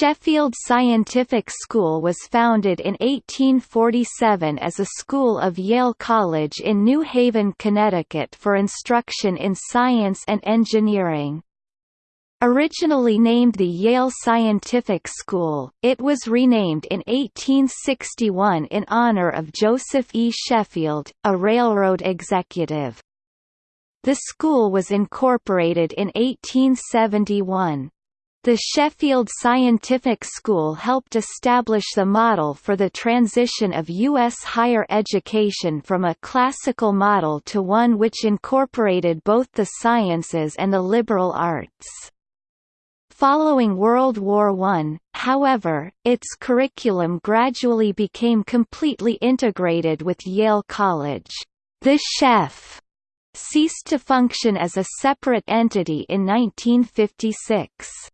Sheffield Scientific School was founded in 1847 as a school of Yale College in New Haven, Connecticut for instruction in science and engineering. Originally named the Yale Scientific School, it was renamed in 1861 in honor of Joseph E. Sheffield, a railroad executive. The school was incorporated in 1871. The Sheffield Scientific School helped establish the model for the transition of U.S. higher education from a classical model to one which incorporated both the sciences and the liberal arts. Following World War I, however, its curriculum gradually became completely integrated with Yale College. The Sheff ceased to function as a separate entity in 1956.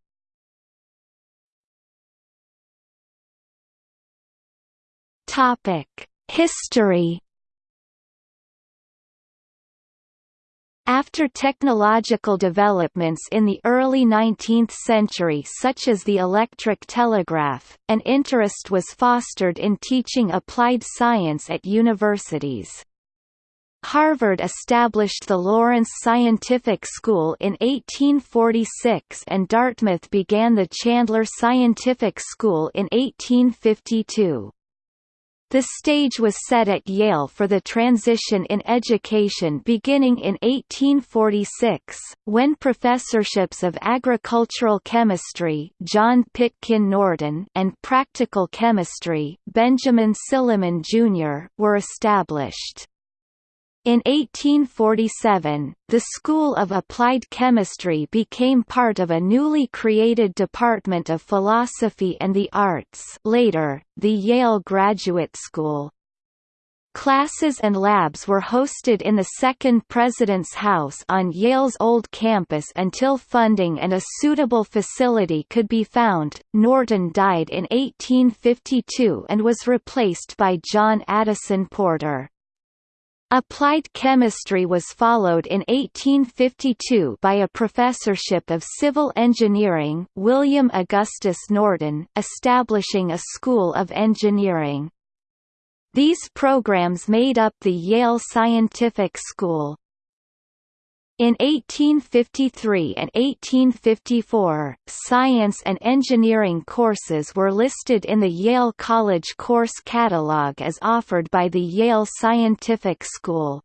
Topic: History After technological developments in the early 19th century such as the electric telegraph, an interest was fostered in teaching applied science at universities. Harvard established the Lawrence Scientific School in 1846 and Dartmouth began the Chandler Scientific School in 1852. The stage was set at Yale for the transition in education beginning in 1846, when professorships of agricultural chemistry John Pitkin Norton and practical chemistry Benjamin Silliman, Jr. were established. In 1847, the School of Applied Chemistry became part of a newly created Department of Philosophy and the Arts later, the Yale Graduate School. Classes and labs were hosted in the second President's House on Yale's old campus until funding and a suitable facility could be found. Norton died in 1852 and was replaced by John Addison Porter. Applied chemistry was followed in 1852 by a professorship of civil engineering William Augustus Norton, establishing a school of engineering. These programs made up the Yale Scientific School. In 1853 and 1854, science and engineering courses were listed in the Yale College course catalog as offered by the Yale Scientific School.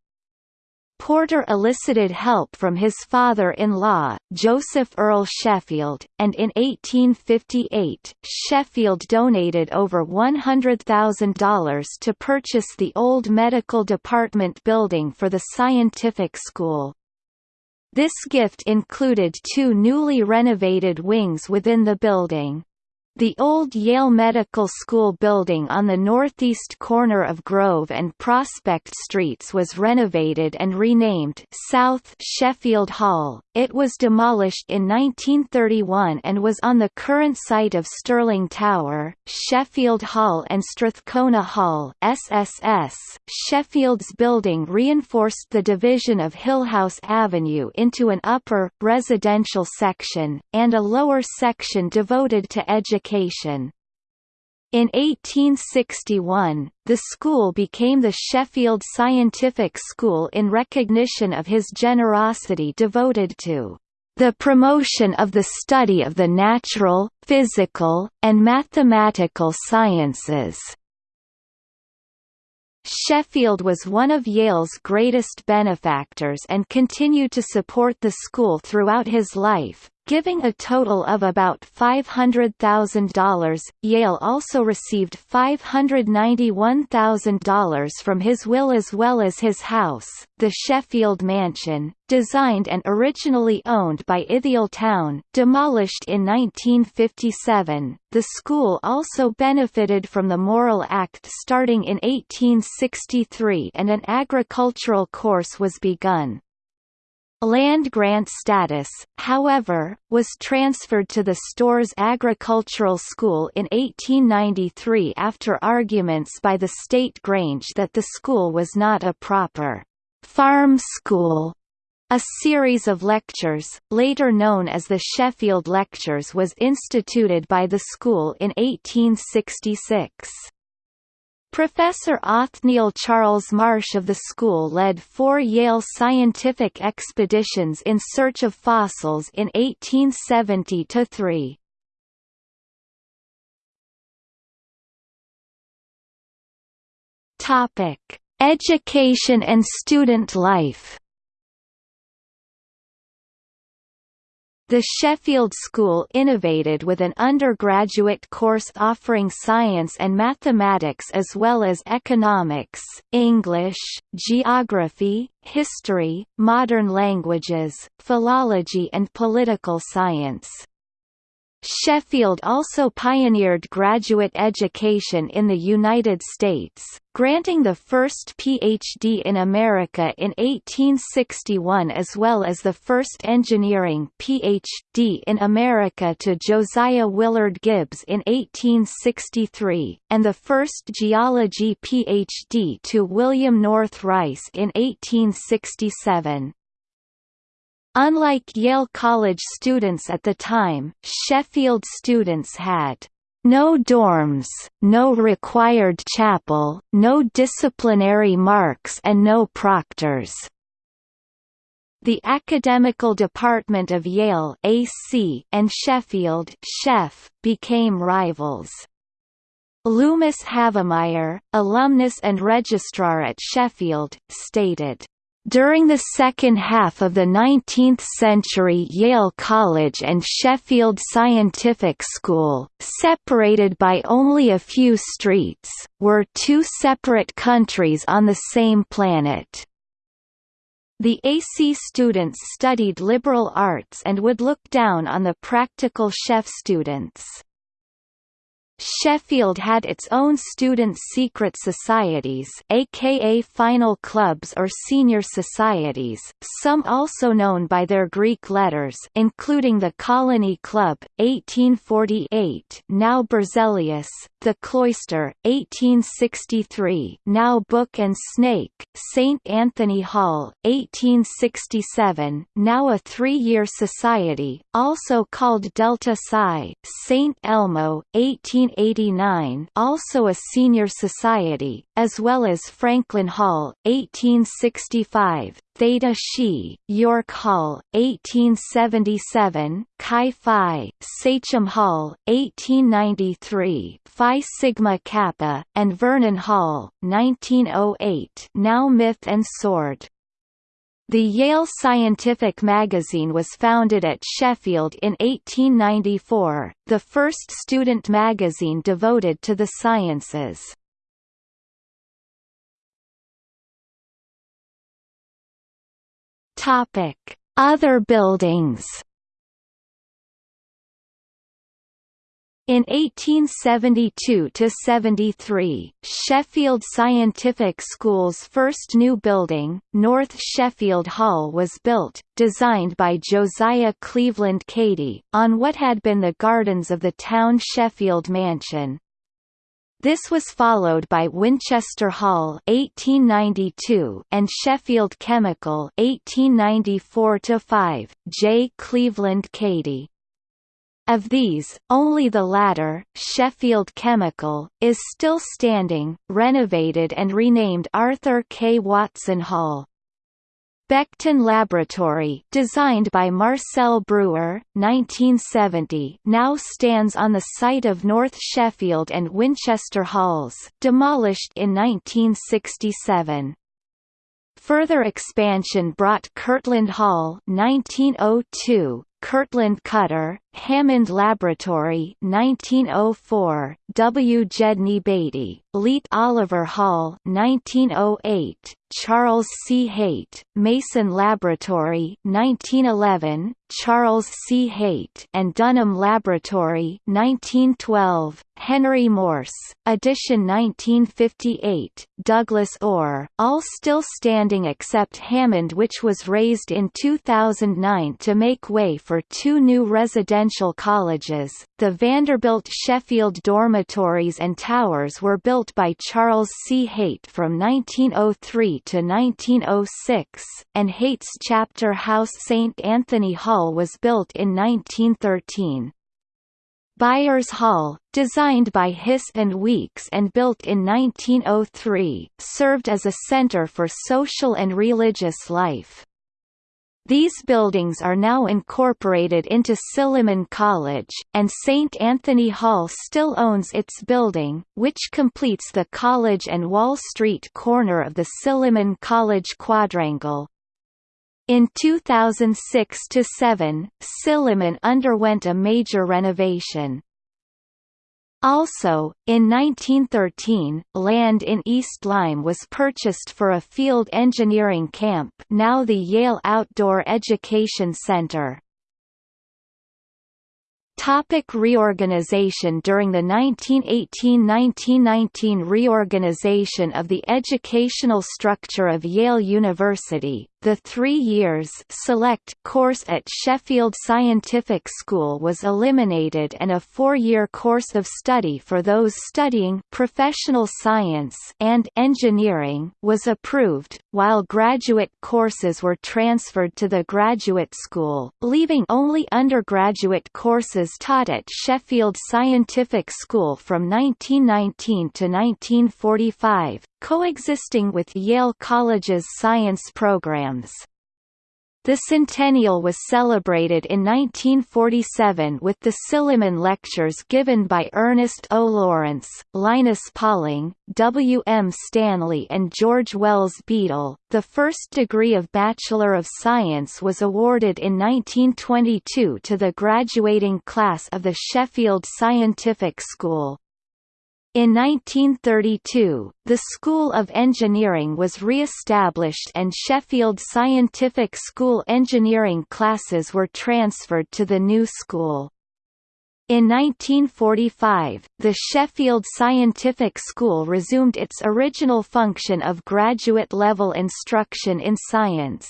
Porter elicited help from his father-in-law, Joseph Earl Sheffield, and in 1858, Sheffield donated over $100,000 to purchase the old medical department building for the scientific school. This gift included two newly renovated wings within the building. The old Yale Medical School building on the northeast corner of Grove and Prospect Streets was renovated and renamed South Sheffield Hall. It was demolished in 1931 and was on the current site of Sterling Tower, Sheffield Hall and Strathcona Hall SSS. Sheffield's building reinforced the division of Hillhouse Avenue into an upper, residential section, and a lower section devoted to education education. In 1861, the school became the Sheffield Scientific School in recognition of his generosity devoted to the promotion of the study of the natural, physical, and mathematical sciences. Sheffield was one of Yale's greatest benefactors and continued to support the school throughout his life, giving a total of about $500,000. Yale also received $591,000 from his will as well as his house, the Sheffield Mansion, designed and originally owned by Ithiel Town, demolished in 1957. The school also benefited from the Morrill Act starting in 1863 and an agricultural course was begun. Land grant status, however, was transferred to the Storrs Agricultural School in 1893 after arguments by the State Grange that the school was not a proper farm school A series of lectures, later known as the Sheffield Lectures was instituted by the school in 1866. Professor Othniel Charles Marsh of the school led four Yale scientific expeditions in search of fossils in 1870–3. Topic: Education and student life. The Sheffield School innovated with an undergraduate course offering science and mathematics as well as economics, English, geography, history, modern languages, philology and political science. Sheffield also pioneered graduate education in the United States, granting the first PhD in America in 1861 as well as the first engineering PhD in America to Josiah Willard Gibbs in 1863, and the first geology PhD to William North Rice in 1867. Unlike Yale College students at the time, Sheffield students had no dorms, no required chapel, no disciplinary marks and no proctors. The academical department of Yale AC and Sheffield Shef became rivals. Loomis Havemeyer, alumnus and registrar at Sheffield, stated, during the second half of the 19th century Yale College and Sheffield Scientific School, separated by only a few streets, were two separate countries on the same planet. The AC students studied liberal arts and would look down on the practical Sheff students. Sheffield had its own student secret societies aka final clubs or senior societies, some also known by their Greek letters including the Colony Club, 1848 now Berzelius, the Cloister, 1863 now Book and Snake, St. Anthony Hall, 1867 now a three-year society, also called Delta Psi, St. Elmo, 18 1889 also a senior society, as well as Franklin Hall, 1865, Theta Xi, York Hall, 1877, Chi Phi, Sachem Hall, 1893, Phi Sigma Kappa, and Vernon Hall, 1908 now Myth and Sword. The Yale Scientific magazine was founded at Sheffield in 1894, the first student magazine devoted to the sciences. Other buildings In 1872–73, Sheffield Scientific School's first new building, North Sheffield Hall was built, designed by Josiah Cleveland Cady, on what had been the gardens of the town Sheffield Mansion. This was followed by Winchester Hall 1892 and Sheffield Chemical 1894-5, J. Cleveland Cady. Of these, only the latter, Sheffield Chemical, is still standing, renovated and renamed Arthur K. Watson Hall. Becton Laboratory designed by Marcel Breuer, 1970 now stands on the site of North Sheffield and Winchester Halls demolished in 1967. Further expansion brought Kirtland Hall 1902, Kirtland Cutter, Hammond Laboratory 1904, W. Gedney Beatty, Leet Oliver Hall 1908, Charles C. Haight, Mason Laboratory 1911, Charles C. Haight and Dunham Laboratory 1912, Henry Morse, edition 1958, Douglas Orr, all still standing except Hammond which was razed in 2009 to make way for for two new residential colleges. The Vanderbilt Sheffield dormitories and towers were built by Charles C. Haight from 1903 to 1906, and Haight's chapter house St. Anthony Hall was built in 1913. Byers Hall, designed by Hiss and Weeks and built in 1903, served as a center for social and religious life. These buildings are now incorporated into Silliman College, and St. Anthony Hall still owns its building, which completes the college and Wall Street corner of the Silliman College quadrangle. In 2006–7, Silliman underwent a major renovation. Also, in 1913, land in East Lyme was purchased for a field engineering camp now the Yale Outdoor Education Center. Topic reorganization During the 1918–1919 reorganization of the educational structure of Yale University, the three years select course at Sheffield Scientific School was eliminated and a four-year course of study for those studying professional science and engineering was approved, while graduate courses were transferred to the graduate school, leaving only undergraduate courses taught at Sheffield Scientific School from 1919 to 1945, coexisting with Yale College's science programs. The centennial was celebrated in 1947 with the Silliman Lectures given by Ernest O. Lawrence, Linus Pauling, W. M. Stanley and George Wells Beadle. The first degree of Bachelor of Science was awarded in 1922 to the graduating class of the Sheffield Scientific School. In 1932, the School of Engineering was re-established and Sheffield Scientific School engineering classes were transferred to the new school. In 1945, the Sheffield Scientific School resumed its original function of graduate-level instruction in science.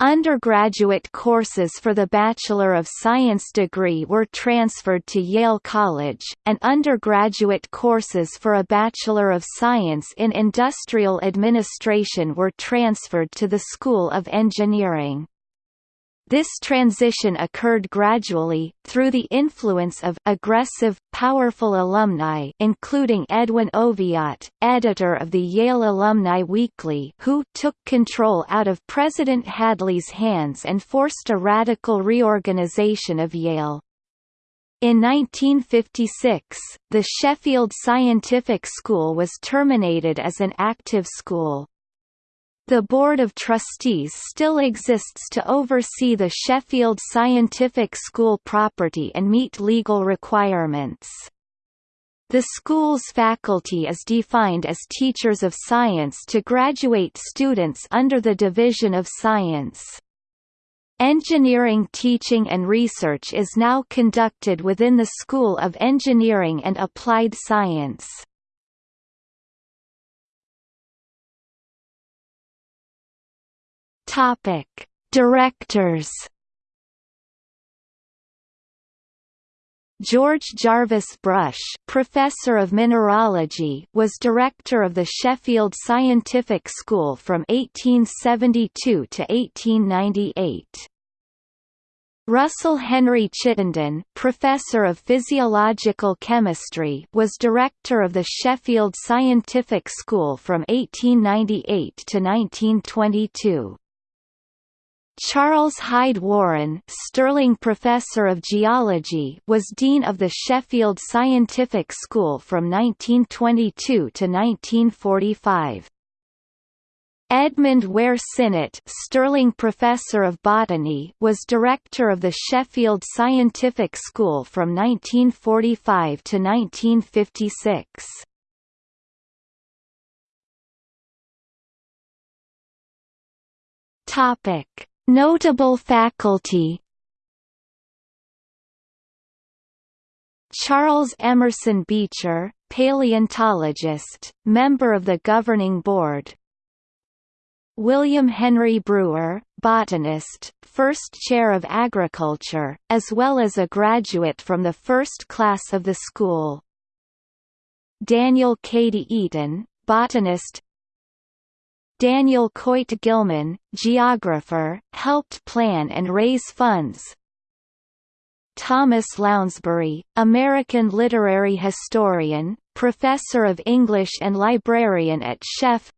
Undergraduate courses for the Bachelor of Science degree were transferred to Yale College, and undergraduate courses for a Bachelor of Science in Industrial Administration were transferred to the School of Engineering. This transition occurred gradually, through the influence of aggressive, powerful alumni including Edwin Oviatt, editor of the Yale Alumni Weekly who took control out of President Hadley's hands and forced a radical reorganization of Yale. In 1956, the Sheffield Scientific School was terminated as an active school. The Board of Trustees still exists to oversee the Sheffield Scientific School property and meet legal requirements. The school's faculty is defined as teachers of science to graduate students under the Division of Science. Engineering teaching and research is now conducted within the School of Engineering and Applied Science. Topic: Directors. George Jarvis Brush, professor of mineralogy, was director of the Sheffield Scientific School from 1872 to 1898. Russell Henry Chittenden, professor of physiological chemistry, was director of the Sheffield Scientific School from 1898 to 1922. Charles Hyde Warren Sterling Professor of Geology was Dean of the Sheffield Scientific School from 1922 to 1945. Edmund Ware Sinnott Sterling Professor of Botany was Director of the Sheffield Scientific School from 1945 to 1956. Topic Notable faculty Charles Emerson Beecher, paleontologist, member of the governing board William Henry Brewer, botanist, first chair of agriculture, as well as a graduate from the first class of the school. Daniel Cady Eaton, botanist Daniel Coit Gilman, geographer, helped plan and raise funds. Thomas Lounsbury, American literary historian, professor of English and librarian at Sheff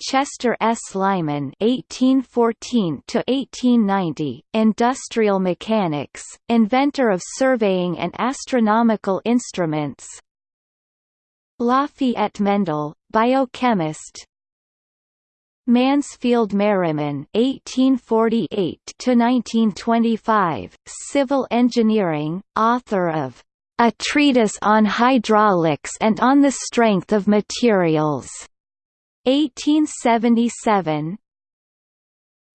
Chester S. Lyman (1814–1890), industrial mechanics, inventor of surveying and astronomical instruments. Lafayette Mendel, biochemist. Mansfield Merriman (1848–1925), civil engineering, author of A Treatise on Hydraulics and on the Strength of Materials. 1877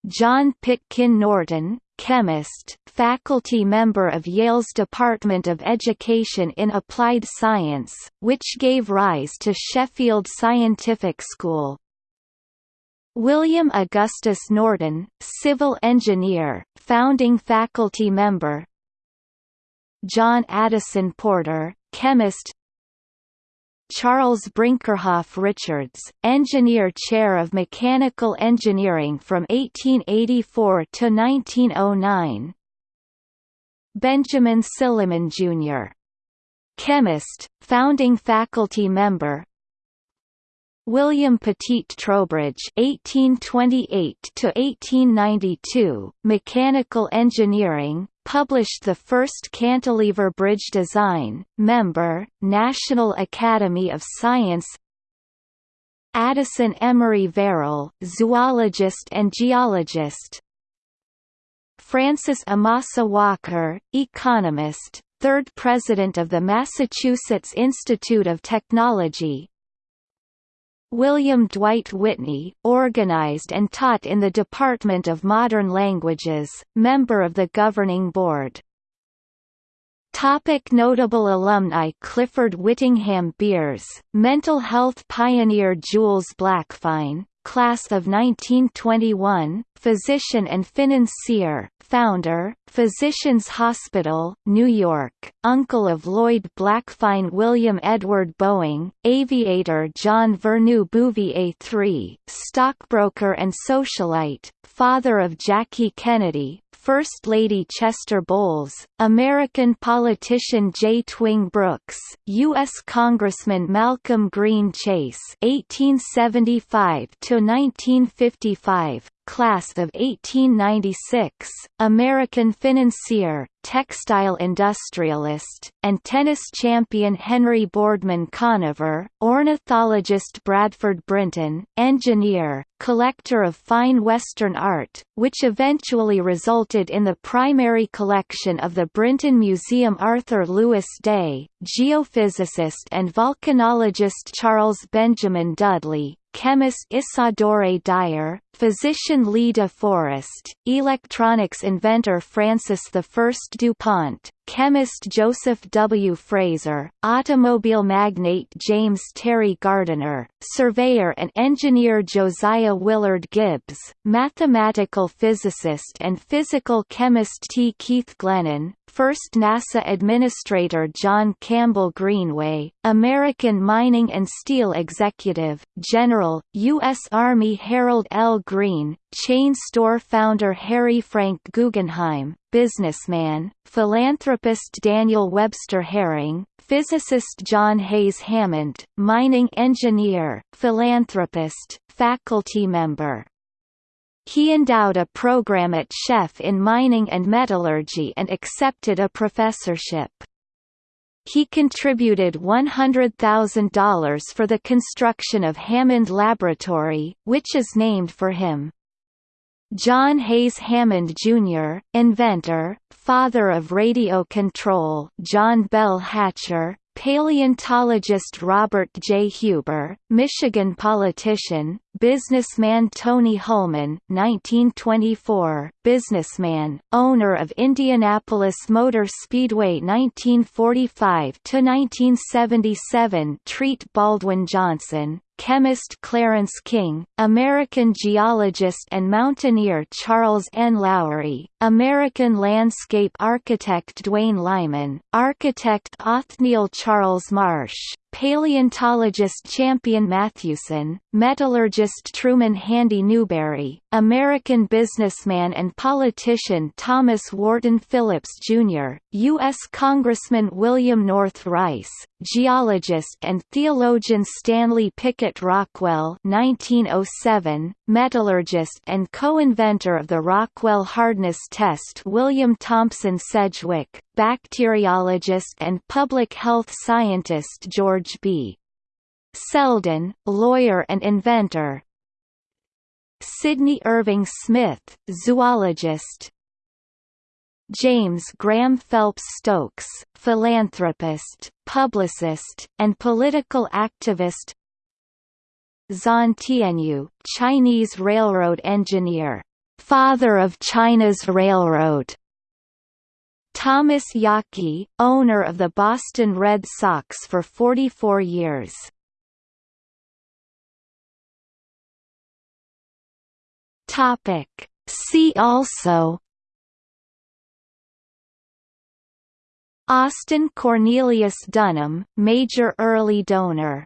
John Pitkin Norton, chemist, faculty member of Yale's Department of Education in Applied Science, which gave rise to Sheffield Scientific School. William Augustus Norton, civil engineer, founding faculty member John Addison Porter, chemist Charles Brinkerhoff Richards, Engineer Chair of Mechanical Engineering from 1884 to 1909. Benjamin Silliman Jr. Chemist, founding faculty member, William Petit Trowbridge (1828–1892), mechanical engineering, published the first cantilever bridge design. Member, National Academy of Science. Addison Emery Verrill, zoologist and geologist. Francis Amasa Walker, economist, third president of the Massachusetts Institute of Technology, William Dwight Whitney, organized and taught in the Department of Modern Languages, member of the governing board. Topic notable alumni Clifford Whittingham Beers, mental health pioneer Jules Blackfein, class of 1921, physician and financier, founder, Physicians Hospital, New York, uncle of Lloyd Blackfein William Edward Boeing, aviator John Vernou Bouvier III, stockbroker and socialite, father of Jackie Kennedy, First Lady Chester Bowles, American politician J. Twing Brooks, U.S. Congressman Malcolm Green Chase (1875–1955), class of 1896, American financier, textile industrialist, and tennis champion Henry Boardman Conover, ornithologist Bradford Brinton, engineer, collector of fine Western art, which eventually resulted in the primary collection of the Brinton Museum Arthur Lewis Day, geophysicist and volcanologist Charles Benjamin Dudley, chemist Isadore Dyer, physician Lee de Forest, electronics inventor Francis I DuPont, chemist Joseph W. Fraser, automobile magnate James Terry Gardiner, surveyor and engineer Josiah Willard Gibbs, mathematical physicist and physical chemist T. Keith Glennan, first NASA Administrator John Campbell Greenway, American mining and steel executive, General, U.S. Army Harold L. Green, chain store founder Harry Frank Guggenheim, businessman, philanthropist Daniel Webster Hering, physicist John Hayes Hammond, mining engineer, philanthropist, faculty member. He endowed a program at Sheff in mining and metallurgy and accepted a professorship. He contributed $100,000 for the construction of Hammond Laboratory, which is named for him. John Hayes Hammond, Jr., inventor, father of radio control John Bell Hatcher, Paleontologist Robert J. Huber, Michigan politician, businessman Tony Hulman 1924, businessman, owner of Indianapolis Motor Speedway 1945–1977 Treat Baldwin Johnson, chemist Clarence King, American geologist and mountaineer Charles N. Lowrie, American landscape architect Duane Lyman, architect Othniel Charles Marsh, paleontologist Champion Mathewson, metallurgist Truman Handy Newberry, American businessman and politician Thomas Wharton Phillips, Jr., U.S. Congressman William North Rice, geologist and theologian Stanley Pickett Rockwell 1907, metallurgist and co-inventor of the Rockwell hardness test William Thompson Sedgwick, bacteriologist and public health scientist George B. Selden, lawyer and inventor. Sidney Irving Smith, zoologist. James Graham Phelps Stokes, philanthropist, publicist, and political activist. Zhan Tianyou, Chinese railroad engineer, father of China's railroad Thomas Yawkey, owner of the Boston Red Sox for 44 years. Topic. See also Austin Cornelius Dunham, major early donor